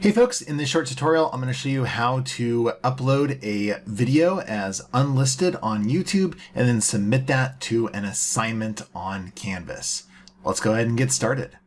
Hey folks, in this short tutorial, I'm going to show you how to upload a video as unlisted on YouTube and then submit that to an assignment on Canvas. Let's go ahead and get started.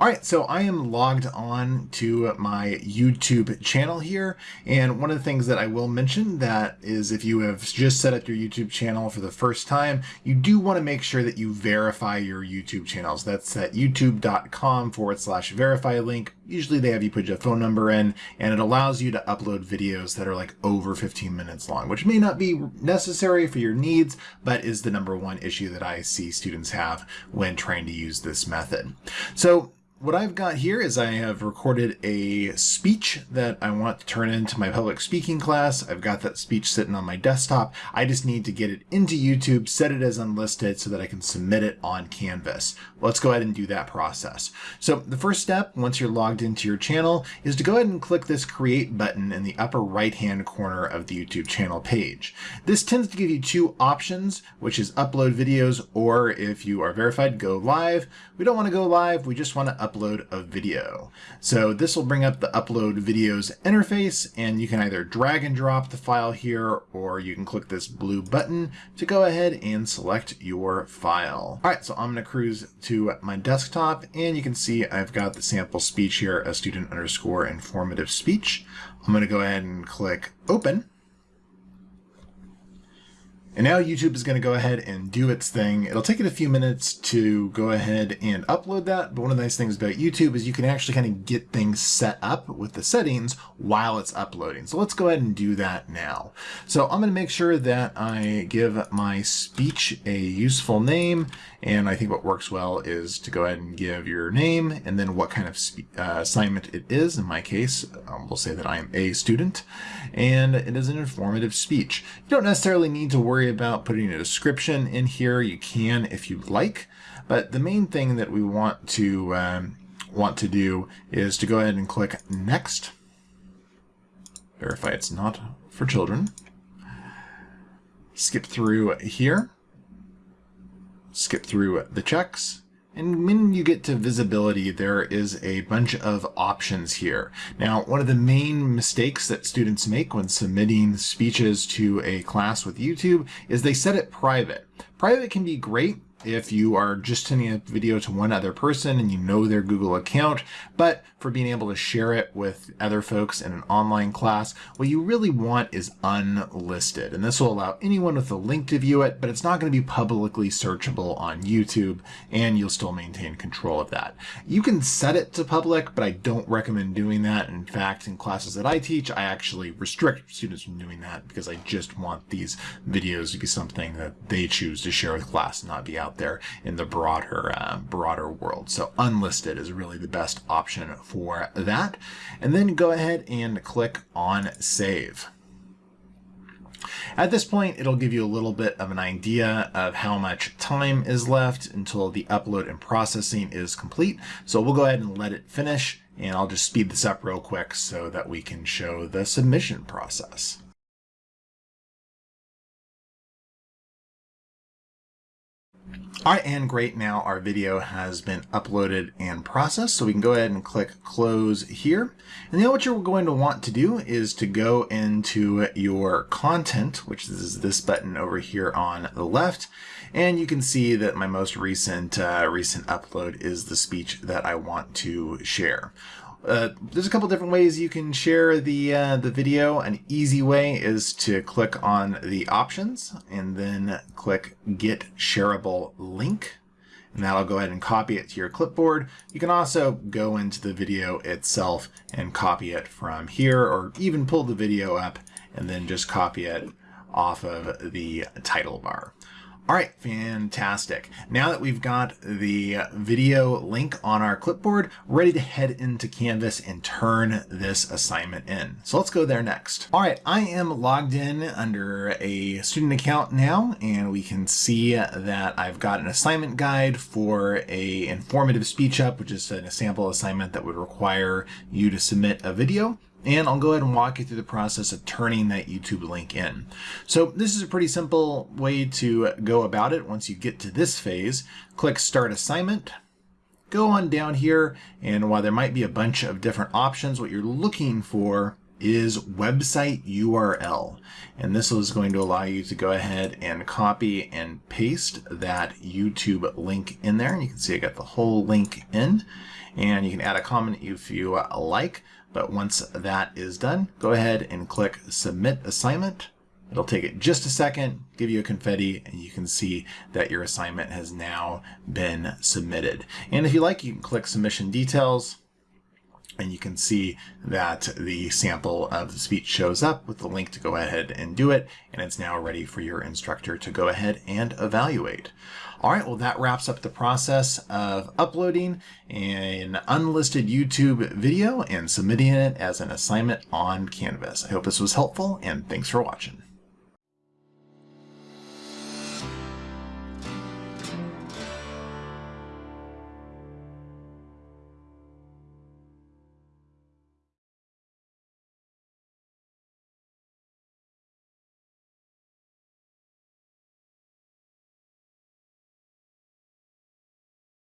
All right, so I am logged on to my YouTube channel here. And one of the things that I will mention that is if you have just set up your YouTube channel for the first time, you do want to make sure that you verify your YouTube channels. That's at youtube.com forward slash verify link. Usually they have you put your phone number in and it allows you to upload videos that are like over 15 minutes long, which may not be necessary for your needs, but is the number one issue that I see students have when trying to use this method. So what I've got here is I have recorded a speech that I want to turn into my public speaking class. I've got that speech sitting on my desktop. I just need to get it into YouTube, set it as unlisted so that I can submit it on Canvas. Let's go ahead and do that process. So the first step, once you're logged into your channel, is to go ahead and click this create button in the upper right hand corner of the YouTube channel page. This tends to give you two options, which is upload videos or if you are verified, go live. We don't want to go live, we just want to upload a video. So this will bring up the upload videos interface and you can either drag and drop the file here or you can click this blue button to go ahead and select your file. All right, so I'm gonna cruise to my desktop and you can see I've got the sample speech here, a student underscore informative speech. I'm gonna go ahead and click open. And now YouTube is going to go ahead and do its thing. It'll take it a few minutes to go ahead and upload that, but one of the nice things about YouTube is you can actually kind of get things set up with the settings while it's uploading. So let's go ahead and do that now. So I'm going to make sure that I give my speech a useful name, and I think what works well is to go ahead and give your name and then what kind of uh, assignment it is. In my case, um, we'll say that I am a student, and it is an informative speech. You don't necessarily need to worry about putting a description in here. You can if you like, but the main thing that we want to um, want to do is to go ahead and click Next. Verify it's not for children. Skip through here. Skip through the checks. And when you get to visibility, there is a bunch of options here. Now, one of the main mistakes that students make when submitting speeches to a class with YouTube is they set it private. Private can be great if you are just sending a video to one other person and you know their Google account, but for being able to share it with other folks in an online class, what you really want is unlisted. And this will allow anyone with a link to view it, but it's not going to be publicly searchable on YouTube, and you'll still maintain control of that. You can set it to public, but I don't recommend doing that. In fact, in classes that I teach, I actually restrict students from doing that because I just want these videos to be something that they choose to share with class, and not be out out there in the broader uh, broader world. So unlisted is really the best option for that. And then go ahead and click on save. At this point, it'll give you a little bit of an idea of how much time is left until the upload and processing is complete. So we'll go ahead and let it finish, and I'll just speed this up real quick so that we can show the submission process. All right, and great. Now our video has been uploaded and processed, so we can go ahead and click close here. And then what you're going to want to do is to go into your content, which is this button over here on the left, and you can see that my most recent uh, recent upload is the speech that I want to share. Uh, there's a couple different ways you can share the uh, the video. An easy way is to click on the options and then click Get Shareable Link. And that'll go ahead and copy it to your clipboard. You can also go into the video itself and copy it from here or even pull the video up and then just copy it off of the title bar. All right, fantastic. Now that we've got the video link on our clipboard, ready to head into Canvas and turn this assignment in. So let's go there next. All right, I am logged in under a student account now, and we can see that I've got an assignment guide for a informative speech up, which is a sample assignment that would require you to submit a video and I'll go ahead and walk you through the process of turning that YouTube link in. So this is a pretty simple way to go about it. Once you get to this phase, click Start Assignment, go on down here, and while there might be a bunch of different options, what you're looking for is website URL. And this is going to allow you to go ahead and copy and paste that YouTube link in there. And you can see I got the whole link in and you can add a comment if you like. But once that is done, go ahead and click submit assignment. It'll take it just a second, give you a confetti, and you can see that your assignment has now been submitted. And if you like, you can click submission details and you can see that the sample of the speech shows up with the link to go ahead and do it, and it's now ready for your instructor to go ahead and evaluate. All right, well, that wraps up the process of uploading an unlisted YouTube video and submitting it as an assignment on Canvas. I hope this was helpful, and thanks for watching.